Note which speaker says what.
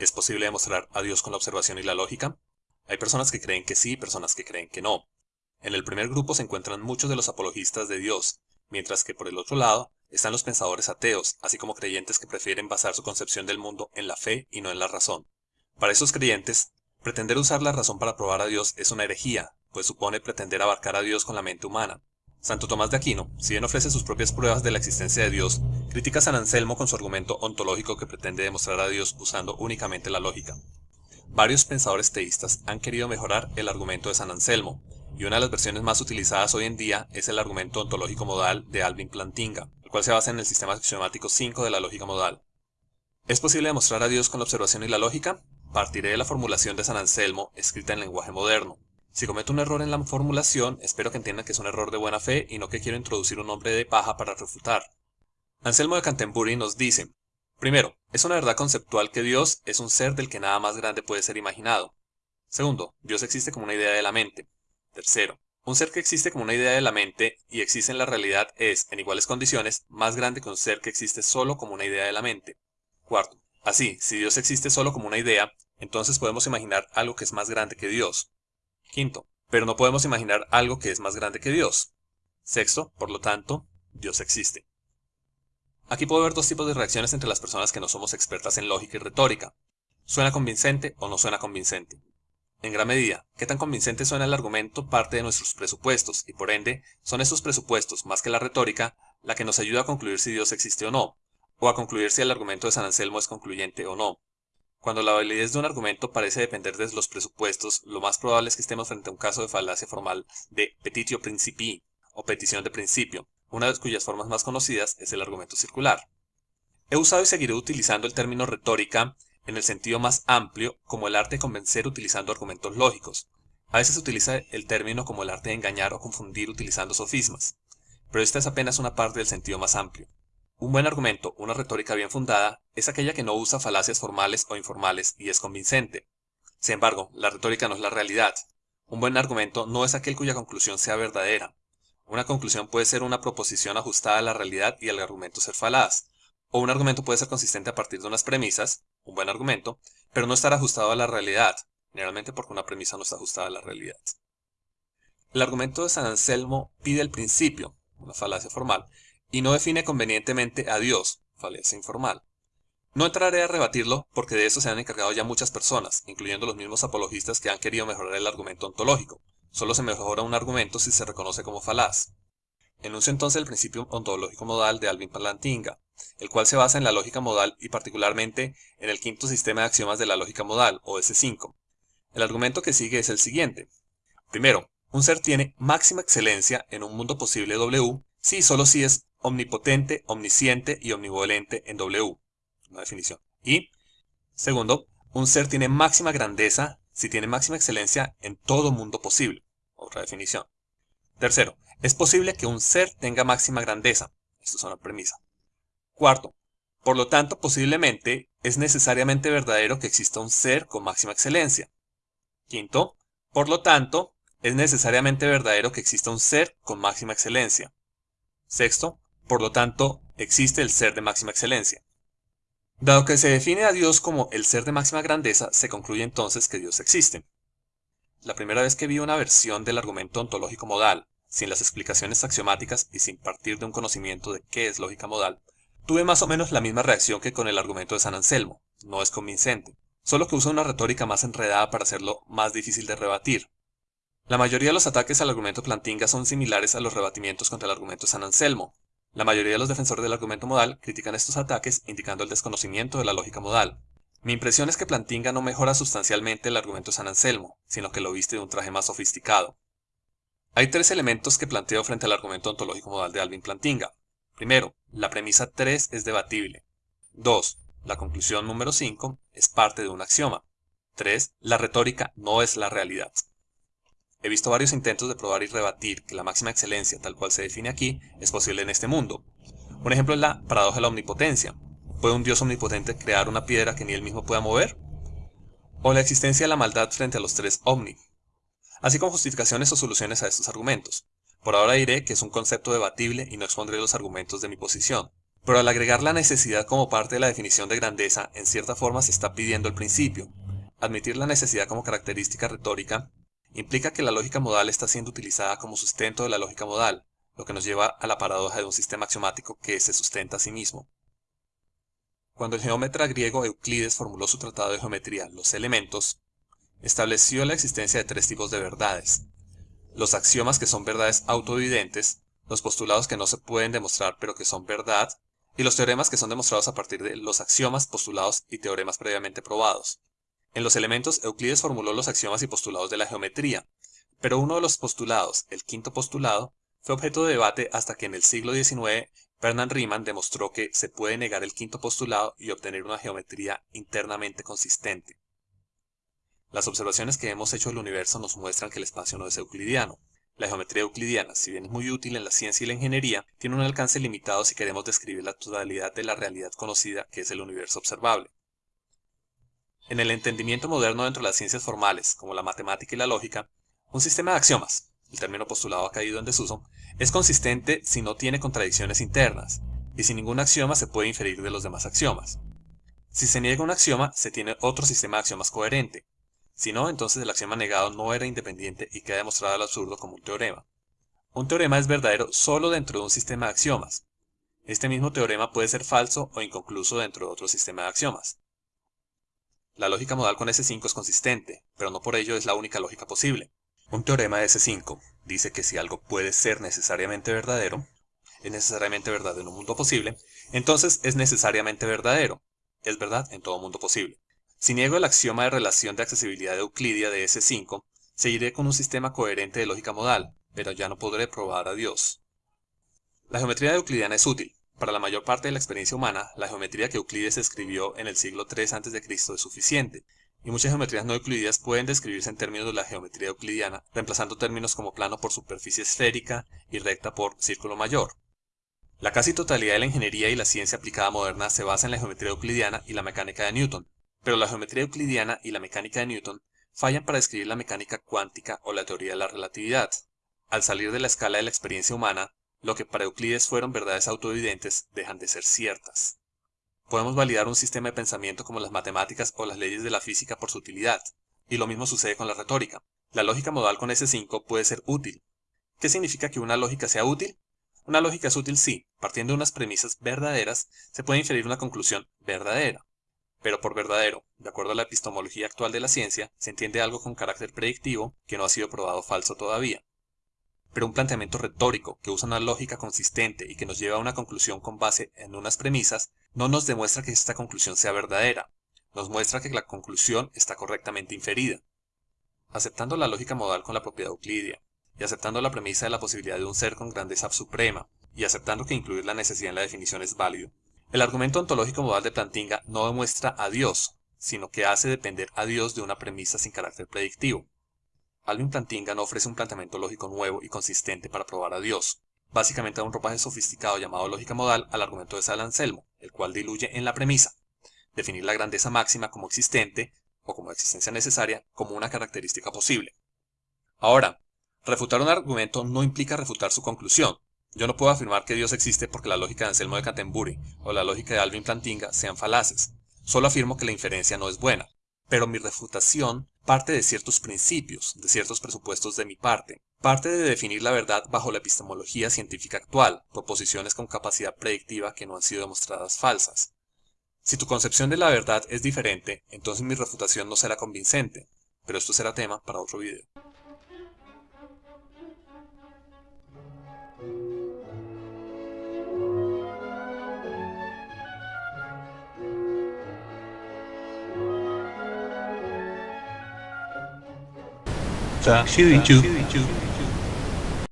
Speaker 1: ¿Es posible demostrar a Dios con la observación y la lógica? Hay personas que creen que sí y personas que creen que no. En el primer grupo se encuentran muchos de los apologistas de Dios, mientras que por el otro lado están los pensadores ateos, así como creyentes que prefieren basar su concepción del mundo en la fe y no en la razón. Para esos creyentes, pretender usar la razón para probar a Dios es una herejía, pues supone pretender abarcar a Dios con la mente humana. Santo Tomás de Aquino, si bien ofrece sus propias pruebas de la existencia de Dios, critica a San Anselmo con su argumento ontológico que pretende demostrar a Dios usando únicamente la lógica. Varios pensadores teístas han querido mejorar el argumento de San Anselmo, y una de las versiones más utilizadas hoy en día es el argumento ontológico modal de Alvin Plantinga, el cual se basa en el sistema axiomático 5 de la lógica modal. ¿Es posible demostrar a Dios con la observación y la lógica? Partiré de la formulación de San Anselmo, escrita en lenguaje moderno. Si cometo un error en la formulación, espero que entiendan que es un error de buena fe y no que quiero introducir un nombre de paja para refutar. Anselmo de Canterbury nos dice, primero, es una verdad conceptual que Dios es un ser del que nada más grande puede ser imaginado. Segundo, Dios existe como una idea de la mente. Tercero, un ser que existe como una idea de la mente y existe en la realidad es, en iguales condiciones, más grande que un ser que existe solo como una idea de la mente. Cuarto, así, si Dios existe solo como una idea, entonces podemos imaginar algo que es más grande que Dios. Quinto, pero no podemos imaginar algo que es más grande que Dios. Sexto, por lo tanto, Dios existe. Aquí puedo ver dos tipos de reacciones entre las personas que no somos expertas en lógica y retórica. ¿Suena convincente o no suena convincente? En gran medida, qué tan convincente suena el argumento parte de nuestros presupuestos, y por ende, son estos presupuestos, más que la retórica, la que nos ayuda a concluir si Dios existe o no, o a concluir si el argumento de San Anselmo es concluyente o no. Cuando la validez de un argumento parece depender de los presupuestos, lo más probable es que estemos frente a un caso de falacia formal de petitio principii, o petición de principio, una de cuyas formas más conocidas es el argumento circular. He usado y seguiré utilizando el término retórica en el sentido más amplio como el arte de convencer utilizando argumentos lógicos. A veces se utiliza el término como el arte de engañar o confundir utilizando sofismas, pero esta es apenas una parte del sentido más amplio. Un buen argumento, una retórica bien fundada, es aquella que no usa falacias formales o informales y es convincente. Sin embargo, la retórica no es la realidad. Un buen argumento no es aquel cuya conclusión sea verdadera. Una conclusión puede ser una proposición ajustada a la realidad y el argumento ser falaz, o un argumento puede ser consistente a partir de unas premisas, un buen argumento, pero no estar ajustado a la realidad, generalmente porque una premisa no está ajustada a la realidad. El argumento de San Anselmo pide el principio, una falacia formal, y no define convenientemente a Dios, falacia informal. No entraré a rebatirlo porque de eso se han encargado ya muchas personas, incluyendo los mismos apologistas que han querido mejorar el argumento ontológico. Solo se mejora un argumento si se reconoce como falaz. Enuncio entonces el principio ontológico modal de Alvin Plantinga, el cual se basa en la lógica modal y particularmente en el quinto sistema de axiomas de la lógica modal, o S5. El argumento que sigue es el siguiente. Primero, un ser tiene máxima excelencia en un mundo posible W si y solo si es omnipotente, omnisciente y omnivolente en W. Una definición. Y, segundo, un ser tiene máxima grandeza si tiene máxima excelencia en todo mundo posible. Otra definición. Tercero, es posible que un ser tenga máxima grandeza. Esto es una premisa. Cuarto, por lo tanto, posiblemente es necesariamente verdadero que exista un ser con máxima excelencia. Quinto, por lo tanto, es necesariamente verdadero que exista un ser con máxima excelencia. Sexto, por lo tanto, existe el ser de máxima excelencia. Dado que se define a Dios como el ser de máxima grandeza, se concluye entonces que Dios existe. La primera vez que vi una versión del argumento ontológico modal, sin las explicaciones axiomáticas y sin partir de un conocimiento de qué es lógica modal, tuve más o menos la misma reacción que con el argumento de San Anselmo. No es convincente, solo que usa una retórica más enredada para hacerlo más difícil de rebatir. La mayoría de los ataques al argumento Plantinga son similares a los rebatimientos contra el argumento de San Anselmo. La mayoría de los defensores del argumento modal critican estos ataques indicando el desconocimiento de la lógica modal. Mi impresión es que Plantinga no mejora sustancialmente el argumento de San Anselmo, sino que lo viste de un traje más sofisticado. Hay tres elementos que planteo frente al argumento ontológico modal de Alvin Plantinga. Primero, la premisa 3 es debatible. 2. La conclusión número 5 es parte de un axioma. 3. La retórica no es la realidad. He visto varios intentos de probar y rebatir que la máxima excelencia, tal cual se define aquí, es posible en este mundo. Un ejemplo es la paradoja de la omnipotencia. ¿Puede un dios omnipotente crear una piedra que ni él mismo pueda mover? O la existencia de la maldad frente a los tres omni, así como justificaciones o soluciones a estos argumentos. Por ahora diré que es un concepto debatible y no expondré los argumentos de mi posición. Pero al agregar la necesidad como parte de la definición de grandeza, en cierta forma se está pidiendo el principio. Admitir la necesidad como característica retórica implica que la lógica modal está siendo utilizada como sustento de la lógica modal, lo que nos lleva a la paradoja de un sistema axiomático que se sustenta a sí mismo. Cuando el geómetra griego Euclides formuló su tratado de geometría, Los Elementos, estableció la existencia de tres tipos de verdades. Los axiomas que son verdades autoevidentes, los postulados que no se pueden demostrar pero que son verdad, y los teoremas que son demostrados a partir de los axiomas, postulados y teoremas previamente probados. En los elementos, Euclides formuló los axiomas y postulados de la geometría, pero uno de los postulados, el quinto postulado, fue objeto de debate hasta que en el siglo XIX Bernard Riemann demostró que se puede negar el quinto postulado y obtener una geometría internamente consistente. Las observaciones que hemos hecho del universo nos muestran que el espacio no es euclidiano. La geometría euclidiana, si bien es muy útil en la ciencia y la ingeniería, tiene un alcance limitado si queremos describir la totalidad de la realidad conocida que es el universo observable. En el entendimiento moderno dentro de las ciencias formales, como la matemática y la lógica, un sistema de axiomas, el término postulado ha caído en desuso, es consistente si no tiene contradicciones internas, y sin ningún axioma se puede inferir de los demás axiomas. Si se niega un axioma, se tiene otro sistema de axiomas coherente. Si no, entonces el axioma negado no era independiente y queda demostrado al absurdo como un teorema. Un teorema es verdadero solo dentro de un sistema de axiomas. Este mismo teorema puede ser falso o inconcluso dentro de otro sistema de axiomas. La lógica modal con S5 es consistente, pero no por ello es la única lógica posible. Un teorema de S5 dice que si algo puede ser necesariamente verdadero, es necesariamente verdad en un mundo posible, entonces es necesariamente verdadero. Es verdad en todo mundo posible. Si niego el axioma de relación de accesibilidad de Euclidia de S5, seguiré con un sistema coherente de lógica modal, pero ya no podré probar a Dios. La geometría euclidiana es útil. Para la mayor parte de la experiencia humana, la geometría que Euclides escribió en el siglo III a.C. es suficiente, y muchas geometrías no euclidias pueden describirse en términos de la geometría euclidiana, reemplazando términos como plano por superficie esférica y recta por círculo mayor. La casi totalidad de la ingeniería y la ciencia aplicada moderna se basa en la geometría euclidiana y la mecánica de Newton, pero la geometría euclidiana y la mecánica de Newton fallan para describir la mecánica cuántica o la teoría de la relatividad. Al salir de la escala de la experiencia humana, lo que para Euclides fueron verdades autoevidentes dejan de ser ciertas. Podemos validar un sistema de pensamiento como las matemáticas o las leyes de la física por su utilidad, y lo mismo sucede con la retórica. La lógica modal con S5 puede ser útil. ¿Qué significa que una lógica sea útil? Una lógica es útil si, partiendo de unas premisas verdaderas, se puede inferir una conclusión verdadera. Pero por verdadero, de acuerdo a la epistemología actual de la ciencia, se entiende algo con carácter predictivo que no ha sido probado falso todavía. Pero un planteamiento retórico que usa una lógica consistente y que nos lleva a una conclusión con base en unas premisas, no nos demuestra que esta conclusión sea verdadera, nos muestra que la conclusión está correctamente inferida. Aceptando la lógica modal con la propiedad euclidia, y aceptando la premisa de la posibilidad de un ser con grandeza suprema, y aceptando que incluir la necesidad en la definición es válido, el argumento ontológico modal de Plantinga no demuestra a Dios, sino que hace depender a Dios de una premisa sin carácter predictivo. Alvin Plantinga no ofrece un planteamiento lógico nuevo y consistente para probar a Dios. Básicamente da un ropaje sofisticado llamado lógica modal al argumento de San Anselmo, el cual diluye en la premisa, definir la grandeza máxima como existente, o como existencia necesaria, como una característica posible. Ahora, refutar un argumento no implica refutar su conclusión. Yo no puedo afirmar que Dios existe porque la lógica de Anselmo de Canterbury o la lógica de Alvin Plantinga sean falaces. Solo afirmo que la inferencia no es buena. Pero mi refutación parte de ciertos principios, de ciertos presupuestos de mi parte. Parte de definir la verdad bajo la epistemología científica actual, proposiciones con capacidad predictiva que no han sido demostradas falsas. Si tu concepción de la verdad es diferente, entonces mi refutación no será convincente, pero esto será tema para otro video.
Speaker 2: So, here.